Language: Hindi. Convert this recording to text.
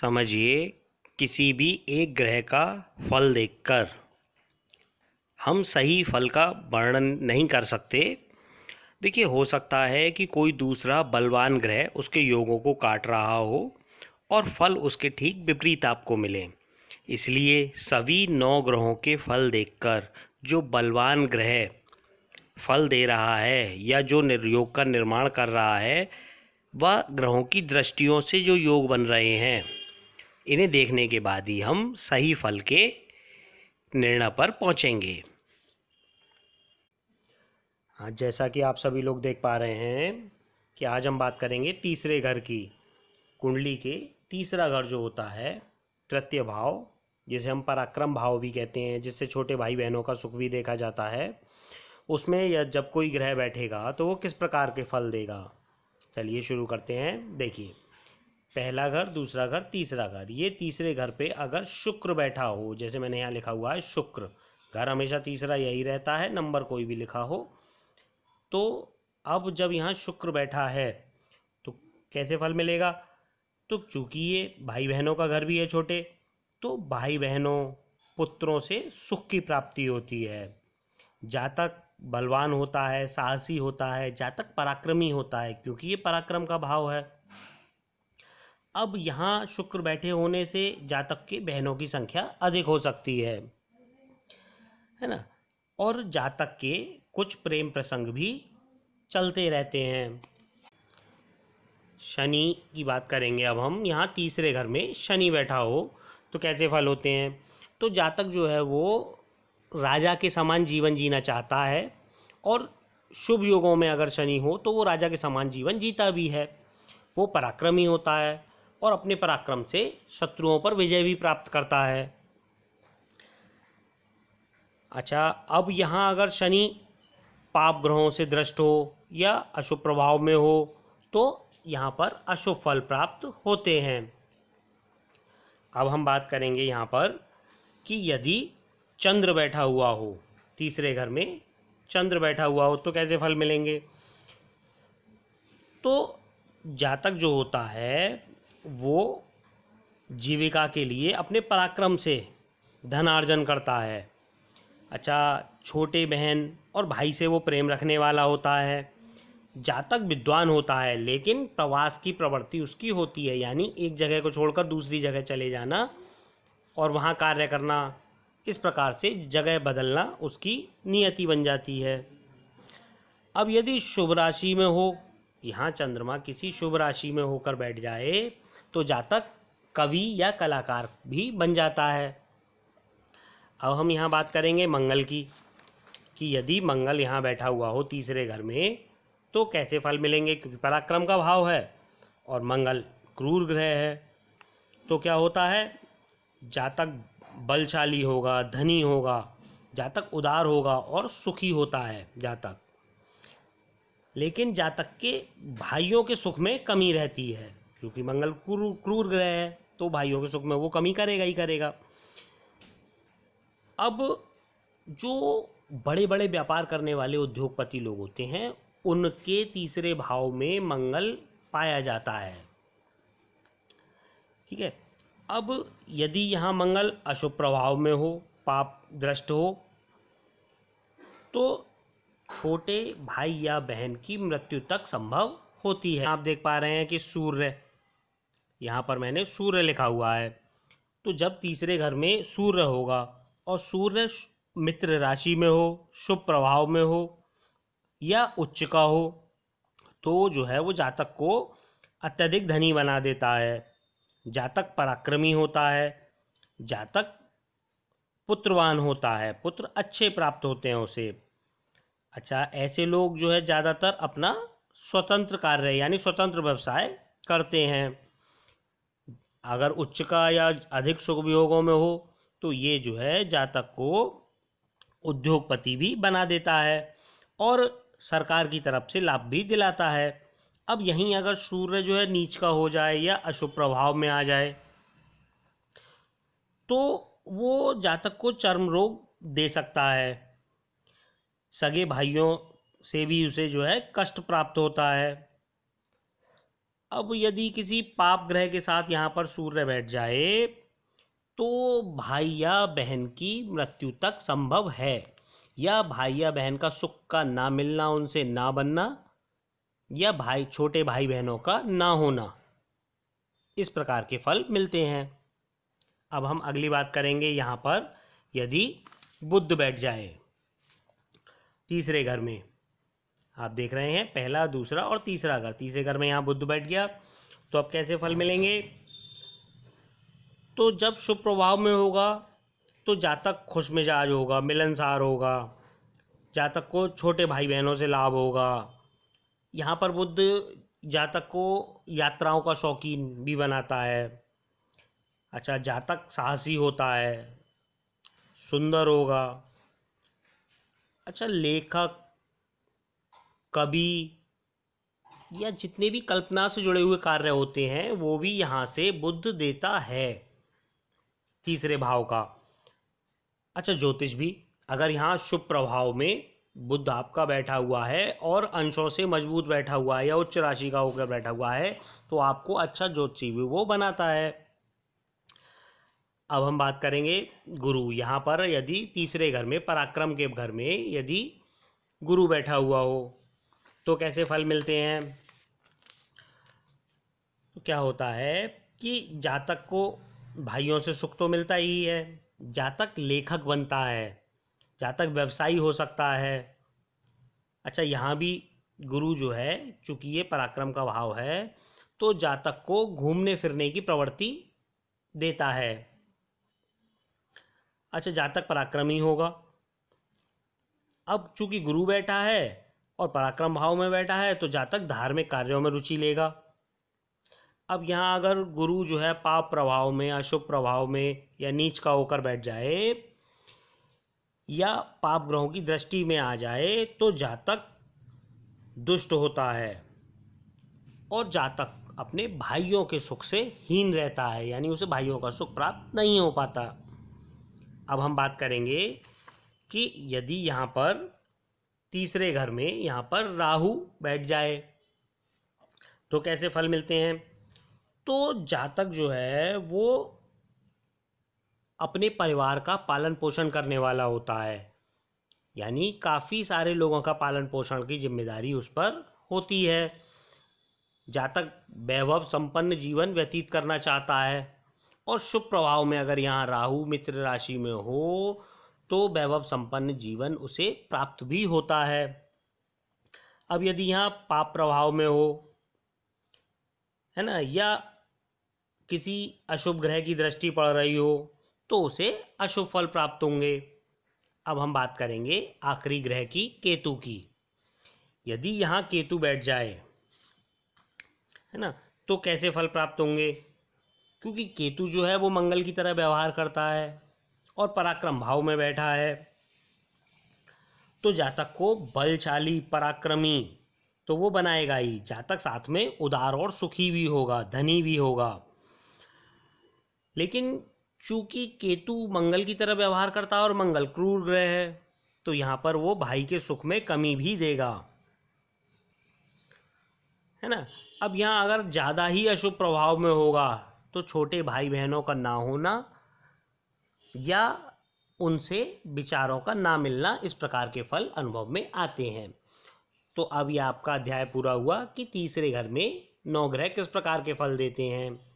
समझिए किसी भी एक ग्रह का फल देखकर। हम सही फल का वर्णन नहीं कर सकते। देखिए, हो सकता है कि कोई दूसरा बलवान ग्रह उसके योगों को काट रहा हो और फल उसके ठीक विपरीत आपको मिले। इसलिए सभी नौ ग्रहों के फल देखकर जो बलवान ग्रह फल दे रहा है या जो निर्योग का निर्माण कर रहा है, वह ग्रहों की दृष्टियों से जो योग बन रहे हैं इन्हें देखने के बाद ही हम सही फल के निर्णय पर पहुँचेंगे। हाँ जैसा कि आप सभी लोग देख पा रहे हैं कि आज हम बात करेंगे तीसरे घर की, कुंडली के तीसरा घर जो होता है, तृतीय भाव, जिसे हम पराक्रम भाव भी कहते हैं, जिससे छोटे भाई बहनों का सुख भी देखा जाता है। उसमें या जब कोई ग्रह बैठेगा तो वो किस प्रकार के फल देगा? चलिए शुरू करते हैं। देखिए। पहला घर, दूसरा घर, तीसरा घर। ये तीसरे घर पे अगर शुक्र बैठा हो, जैसे मैंने यहाँ लिखा हुआ है, शुक्र। घर हमेशा तीसरा यही रहता है, नंबर कोई भी लिखा हो। तो अब जब यहाँ शुक्र बैठा है तो कैसे फल मिलेगा? तो चूँकि ये भाई बहनों का घर भी है छोटे तो भाई बहनों पुत्रों से सुख की प्राप्ति होती है। जातक बलवान होता है, साहसी होता है जातक पराक्रमी होता है, क्योंकि ये पराक्रम का भाव है। अब यहाँ शुक्र बैठे होने से जातक के बहनों की संख्या अधिक हो सकती है। है ना? और जातक के कुछ प्रेम प्रसंग भी चलते रहते हैं। शनि की बात करेंगे अब हम। यहाँ तीसरे घर में शनि बैठा हो तो कैसे फल होते हैं? तो जातक जो है वो राजा के समान जीवन जीना चाहता है और शुभ योगों में अगर शनि हो तो वो राजा के समान जीवन जीता भी है। वो पराक्रमी होता है। और अपने पराक्रम से शत्रुओं पर विजय भी प्राप्त करता है। अच्छा अब यहाँ अगर शनि पाप ग्रहों से दृष्ट हो या अशुभ प्रभाव में हो तो यहाँ पर अशुभ फल प्राप्त होते हैं। अब हम बात करेंगे यहाँ पर कि यदि चंद्र बैठा हुआ हो, तीसरे घर में चंद्र बैठा हुआ हो तो कैसे फल मिलेंगे? तो जातक जो होता है वो जीविका के लिए अपने पराक्रम से धनार्जन करता है। अच्छा छोटे बहन और भाई से वो प्रेम रखने वाला होता है, जातक विद्वान होता है, लेकिन प्रवास की प्रवृत्ति उसकी होती है, यानी एक जगह को छोड़कर दूसरी जगह चले जाना और वहाँ कार्य करना, इस प्रकार से जगह बदलना उसकी नियति बन जाती है। अब यदि शुभ राशि में हो यहाँ चंद्रमा किसी शुभ राशि में होकर बैठ जाए तो जातक कवि या कलाकार भी बन जाता है। अब हम यहाँ बात करेंगे मंगल की, कि यदि मंगल यहाँ बैठा हुआ हो तीसरे घर में तो कैसे फल मिलेंगे? क्योंकि पराक्रम का भाव है और मंगल क्रूर ग्रह है। तो क्या होता है? जातक बलशाली होगा, धनी होगा, जातक उदार होगा और सुखी होता है जातक। लेकिन जातक के भाइयों के सुख में कमी रहती है। क्योंकि मंगल क्रूर क्रूर ग्रह है तो भाइयों के सुख में वो कमी करेगा ही करेगा। अब जो बड़े बड़े व्यापार करने वाले उद्योगपति लोग होते हैं, उनके तीसरे भाव में मंगल पाया जाता है। ठीक है? अब यदि यहाँ मंगल अशुभ प्रभाव में हो, पाप दृष्ट हो तो छोटे भाई या बहन की मृत्यु तक संभव होती है। आप देख पा रहे हैं कि सूर्य, यहाँ पर मैंने सूर्य लिखा हुआ है। तो जब तीसरे घर में सूर्य होगा और सूर्य मित्र राशि में हो, शुभ प्रभाव में हो या उच्च का हो तो जो है वो जातक को अत्यधिक धनी बना देता है। जातक पराक्रमी होता है, जातक पुत्रवान होता है, पुत्र अच्छे प्राप्त होते हैं उसे। अच्छा ऐसे लोग जो है ज़्यादातर अपना स्वतंत्र कार्य, यानी स्वतंत्र व्यवसाय करते हैं। अगर उच्च का या अधिक सुख वियोगों में हो तो ये जो है जातक को उद्योगपति भी बना देता है और सरकार की तरफ़ से लाभ भी दिलाता है। अब यहीं अगर सूर्य जो है नीच का हो जाए या अशुभ प्रभाव में आ जाए तो वो जातक को चर्म रोग दे सकता है। सगे भाइयों से भी उसे जो है कष्ट प्राप्त होता है। अब यदि किसी पाप ग्रह के साथ यहाँ पर सूर्य बैठ जाए तो भाई या बहन की मृत्यु तक संभव है। या भाई या बहन का सुख का ना मिलना, उनसे ना बनना, या भाई, छोटे भाई बहनों का ना होना। इस प्रकार के फल मिलते हैं। अब हम अगली बात करेंगे यहाँ पर, यदि बुद्ध बैठ जाए। तीसरे घर में। आप देख रहे हैं, पहला, दूसरा और तीसरा घर। तीसरे घर में यहाँ बुद्ध बैठ गया। तो अब कैसे फल मिलेंगे? तो जब शुभ प्रभाव में होगा तो जातक खुश मिजाज होगा, मिलनसार होगा। जातक को छोटे भाई बहनों से लाभ होगा। यहाँ पर बुद्ध जातक को यात्राओं का शौकीन भी बनाता है। अच्छा जातक साहसी होता है, सुंदर होगा। अच्छा लेखक, कवि या जितने भी कल्पना से जुड़े हुए कार्य होते हैं, वो भी यहाँ से बुद्ध देता है, तीसरे भाव का। अच्छा ज्योतिष भी, अगर यहाँ शुभ प्रभाव में बुद्ध आपका बैठा हुआ है और अंशों से मज़बूत बैठा हुआ है या उच्च राशि का होकर बैठा हुआ है तो आपको अच्छा ज्योतिषी भी वो बनाता है। अब हम बात करेंगे गुरु। यहाँ पर यदि तीसरे घर में, पराक्रम के घर में यदि गुरु बैठा हुआ हो तो कैसे फल मिलते हैं? तो क्या होता है कि जातक को भाइयों से सुख तो मिलता ही है, जातक लेखक बनता है, जातक व्यवसायी हो सकता है। अच्छा यहाँ भी गुरु जो है, चूँकि ये पराक्रम का भाव है तो जातक को घूमने फिरने की प्रवृत्ति देता है। अच्छा जातक पराक्रमी होगा। अब चूँकि गुरु बैठा है और पराक्रम भाव में बैठा है तो जातक धार्मिक कार्यों में रुचि लेगा। अब यहाँ अगर गुरु जो है पाप प्रभाव में, अशुभ प्रभाव में या नीच का होकर बैठ जाए या पाप ग्रहों की दृष्टि में आ जाए तो जातक दुष्ट होता है और जातक अपने भाइयों के सुख से हीन रहता है, यानी उसे भाइयों का सुख प्राप्त नहीं हो पाता। अब हम बात करेंगे कि यदि यहाँ पर तीसरे घर में यहाँ पर राहु बैठ जाए तो कैसे फल मिलते हैं? तो जातक जो है, वो अपने परिवार का पालन पोषण करने वाला होता है। यानी काफ़ी सारे लोगों का पालन पोषण की ज़िम्मेदारी उस पर होती है। जातक वैभव संपन्न जीवन व्यतीत करना चाहता है। और शुभ प्रभाव में अगर यहाँ राहु मित्र राशि में हो तो वैभव संपन्न जीवन उसे प्राप्त भी होता है। अब यदि यहाँ पाप प्रभाव में हो, है ना, या किसी अशुभ ग्रह की दृष्टि पड़ रही हो तो उसे अशुभ फल प्राप्त होंगे। अब हम बात करेंगे आखिरी ग्रह की केतु की। यदि यहाँ केतु बैठ जाए, है ना तो कैसे फल प्राप्त होंगे? क्योंकि केतु जो है वो मंगल की तरह व्यवहार करता है और पराक्रम भाव में बैठा है। तो जातक को बलशाली पराक्रमी तो वो बनाएगा ही। जातक साथ में उदार और सुखी भी होगा, धनी भी होगा। लेकिन चूँकि केतु मंगल की तरह व्यवहार करता है और मंगल क्रूर ग्रह है तो यहाँ पर वो भाई के सुख में कमी भी देगा। है ना? अब यहाँ अगर ज़्यादा ही अशुभ प्रभाव में होगा तो छोटे भाई बहनों का ना होना या उनसे विचारों का ना मिलना इस प्रकार के फल अनुभव में आते हैं। तो अब यह आपका अध्याय पूरा हुआ कि तीसरे घर में नौ ग्रह किस प्रकार के फल देते हैं?